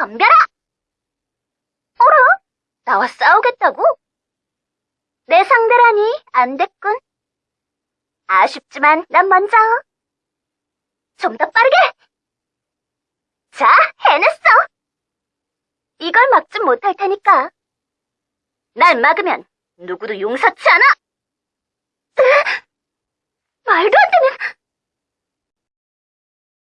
덤벼라! 어라? 나와 싸우겠다고? 내 상대라니 안 됐군. 아쉽지만 난 먼저. 좀 더 빠르게! 자, 해냈어! 이걸 막진 못할 테니까. 날 막으면 누구도 용서치 않아!